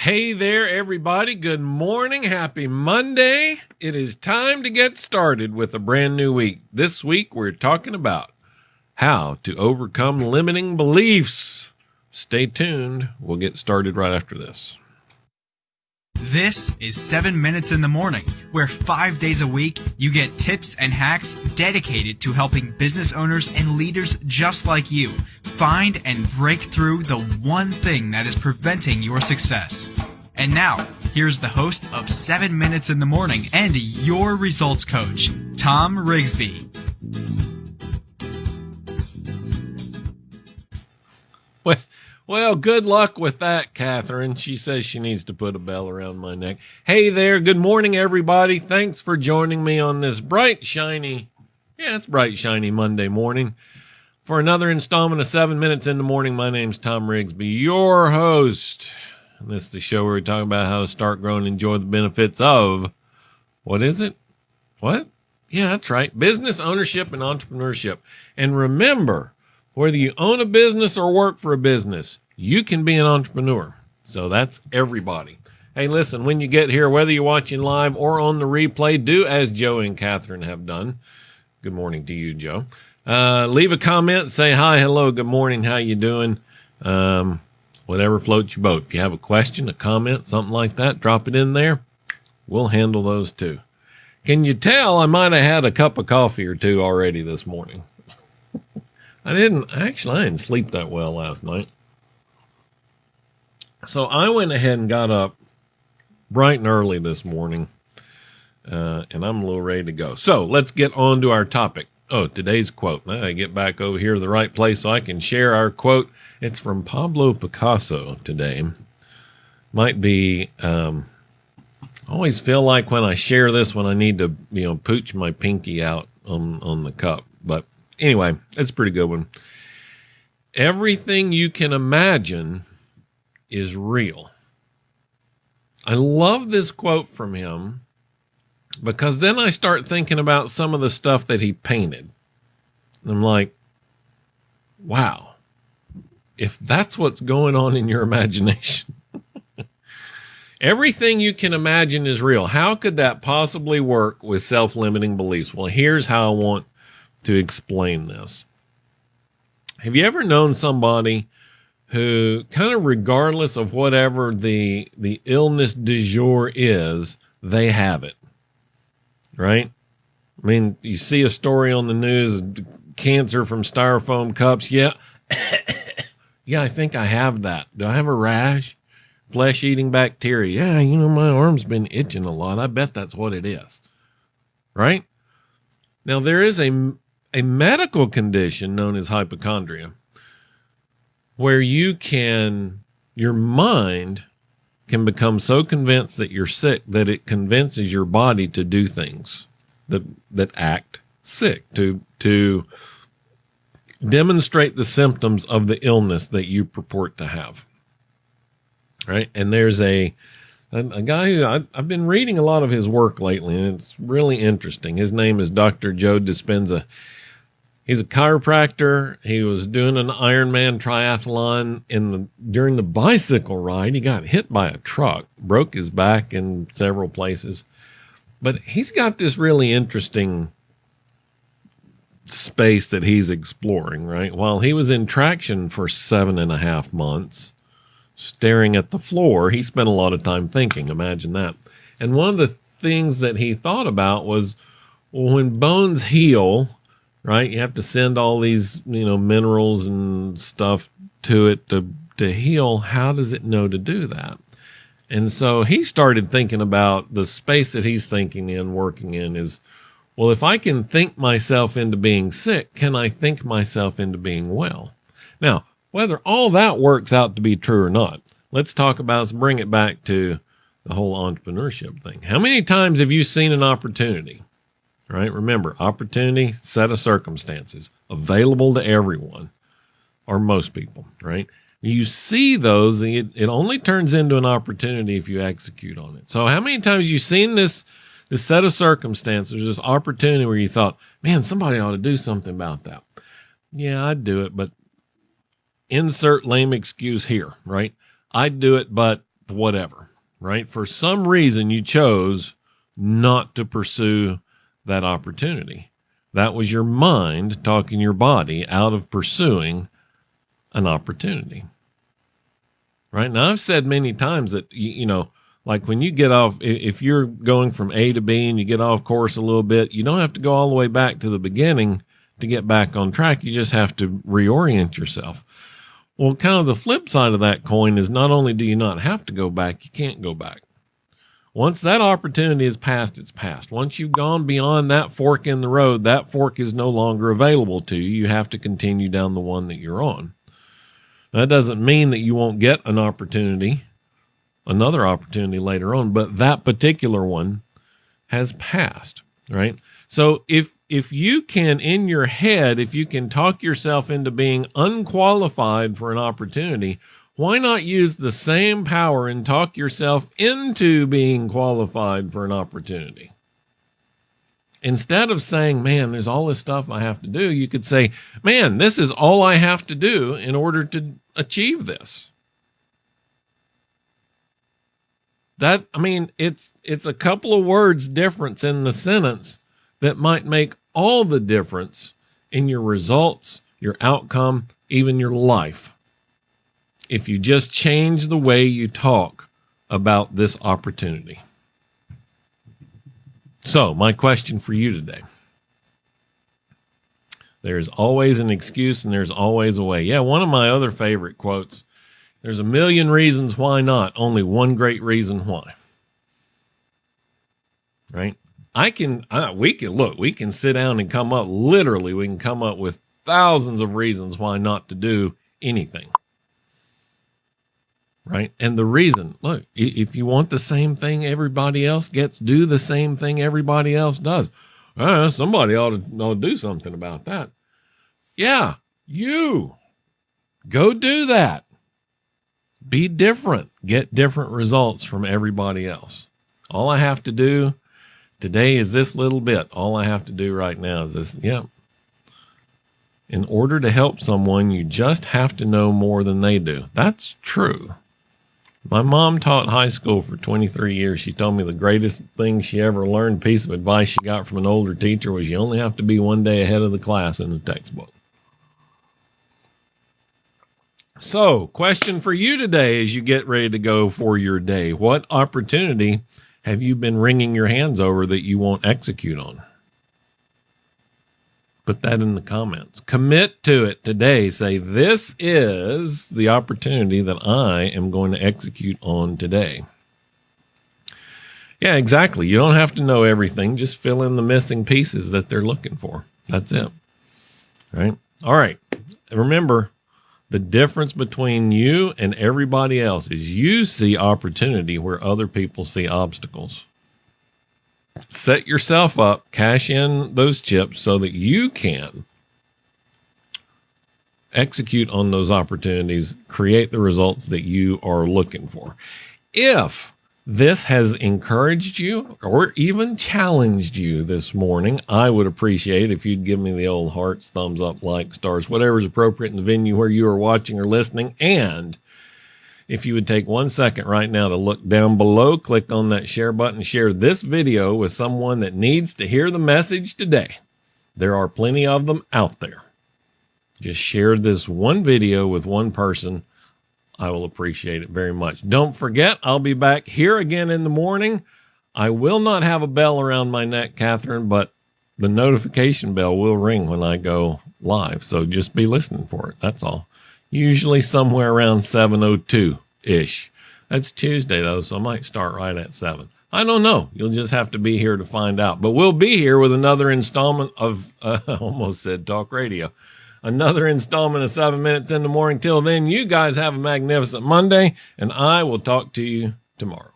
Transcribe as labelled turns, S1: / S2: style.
S1: Hey there, everybody. Good morning. Happy Monday. It is time to get started with a brand new week. This week, we're talking about how to overcome limiting beliefs. Stay tuned. We'll get started right after this.
S2: This is 7 Minutes in the Morning, where five days a week you get tips and hacks dedicated to helping business owners and leaders just like you find and break through the one thing that is preventing your success. And now, here's the host of 7 Minutes in the Morning and your results coach, Tom Rigsby.
S1: Well, well, good luck with that, Catherine. She says she needs to put a bell around my neck. Hey there. Good morning, everybody. Thanks for joining me on this bright, shiny, yeah, it's bright, shiny Monday morning for another installment of Seven Minutes in the Morning. My name's Tom Rigsby, your host. And this is the show where we talk about how to start growing and enjoy the benefits of what is it? What? Yeah, that's right. Business ownership and entrepreneurship. And remember, whether you own a business or work for a business, you can be an entrepreneur. So that's everybody. Hey, listen, when you get here, whether you're watching live or on the replay, do as Joe and Catherine have done. Good morning to you, Joe. Uh, leave a comment, say hi, hello, good morning, how you doing? Um, whatever floats your boat. If you have a question, a comment, something like that, drop it in there. We'll handle those too. Can you tell I might have had a cup of coffee or two already this morning? I didn't actually I didn't sleep that well last night. So I went ahead and got up bright and early this morning. Uh, and I'm a little ready to go. So let's get on to our topic. Oh, today's quote. Now I get back over here to the right place so I can share our quote. It's from Pablo Picasso today. Might be, um, I always feel like when I share this when I need to, you know, pooch my pinky out on, on the cup. But anyway, it's a pretty good one. Everything you can imagine is real. I love this quote from him because then I start thinking about some of the stuff that he painted. And I'm like, wow, if that's what's going on in your imagination, everything you can imagine is real. How could that possibly work with self limiting beliefs? Well, here's how I want to explain this. Have you ever known somebody who kind of regardless of whatever the the illness du jour is, they have it? Right? I mean, you see a story on the news, cancer from styrofoam cups. Yeah. yeah, I think I have that. Do I have a rash? Flesh eating bacteria. Yeah, you know, my arm's been itching a lot. I bet that's what it is. Right? Now, there is a a medical condition known as hypochondria where you can, your mind can become so convinced that you're sick that it convinces your body to do things that, that act sick, to, to demonstrate the symptoms of the illness that you purport to have. Right. And there's a, a, guy who I, I've been reading a lot of his work lately, and it's really interesting. His name is Dr. Joe Dispenza He's a chiropractor. He was doing an Ironman triathlon in the during the bicycle ride. He got hit by a truck, broke his back in several places. But he's got this really interesting space that he's exploring, right? While he was in traction for seven and a half months, staring at the floor, he spent a lot of time thinking. Imagine that. And one of the things that he thought about was well, when bones heal, right? You have to send all these, you know, minerals and stuff to it to to heal. How does it know to do that? And so he started thinking about the space that he's thinking in, working in is, well, if I can think myself into being sick, can I think myself into being well? Now, whether all that works out to be true or not, let's talk about, let's bring it back to the whole entrepreneurship thing. How many times have you seen an opportunity right? Remember, opportunity, set of circumstances available to everyone or most people, right? You see those, it, it only turns into an opportunity if you execute on it. So how many times you seen this, this set of circumstances, this opportunity where you thought, man, somebody ought to do something about that. Yeah, I'd do it, but insert lame excuse here, right? I'd do it, but whatever, right? For some reason, you chose not to pursue that opportunity. That was your mind talking your body out of pursuing an opportunity. Right now, I've said many times that, you, know, like when you get off, if you're going from A to B and you get off course a little bit, you don't have to go all the way back to the beginning to get back on track. You just have to reorient yourself. Well, kind of the flip side of that coin is not only do you not have to go back, you can't go back. Once that opportunity is passed, it's passed. Once you've gone beyond that fork in the road, that fork is no longer available to you. You have to continue down the one that you're on. That doesn't mean that you won't get an opportunity, another opportunity later on, but that particular one has passed, right? So if if you can in your head, if you can talk yourself into being unqualified for an opportunity, why not use the same power and talk yourself into being qualified for an opportunity? Instead of saying, man, there's all this stuff I have to do, you could say, man, this is all I have to do in order to achieve this. That, I mean, it's, it's a couple of words difference in the sentence that might make all the difference in your results, your outcome, even your life if you just change the way you talk about this opportunity. So, my question for you today there's always an excuse and there's always a way. Yeah, one of my other favorite quotes there's a million reasons why not, only one great reason why. Right? I can, uh, we can look, we can sit down and come up, literally, we can come up with thousands of reasons why not to do anything right? And the reason, look, if you want the same thing everybody else gets, do the same thing everybody else does. Uh, somebody ought to, ought to do something about that. Yeah, you go do that. Be different. Get different results from everybody else. All I have to do today is this little bit. All I have to do right now is this. Yep. In order to help someone, you just have to know more than they do. That's true. My mom taught high school for 23 years. She told me the greatest thing she ever learned, piece of advice she got from an older teacher, was you only have to be one day ahead of the class in the textbook. So, question for you today as you get ready to go for your day. What opportunity have you been wringing your hands over that you won't execute on? Put that in the comments. Commit to it today. Say, this is the opportunity that I am going to execute on today. Yeah, exactly. You don't have to know everything. Just fill in the missing pieces that they're looking for. That's it. Right. All right. Remember, the difference between you and everybody else is you see opportunity where other people see obstacles set yourself up, cash in those chips so that you can execute on those opportunities, create the results that you are looking for. If this has encouraged you or even challenged you this morning, I would appreciate if you'd give me the old hearts, thumbs up, like, stars, whatever is appropriate in the venue where you are watching or listening. And if you would take one second right now to look down below, click on that share button, share this video with someone that needs to hear the message today. There are plenty of them out there. Just share this one video with one person. I will appreciate it very much. Don't forget, I'll be back here again in the morning. I will not have a bell around my neck, Catherine, but the notification bell will ring when I go live. So just be listening for it. That's all usually somewhere around 702 ish. That's Tuesday though, so I might start right at 7. I don't know. You'll just have to be here to find out. But we'll be here with another installment of, uh, almost said talk radio, another installment of seven minutes in the morning. Till then, you guys have a magnificent Monday, and I will talk to you tomorrow.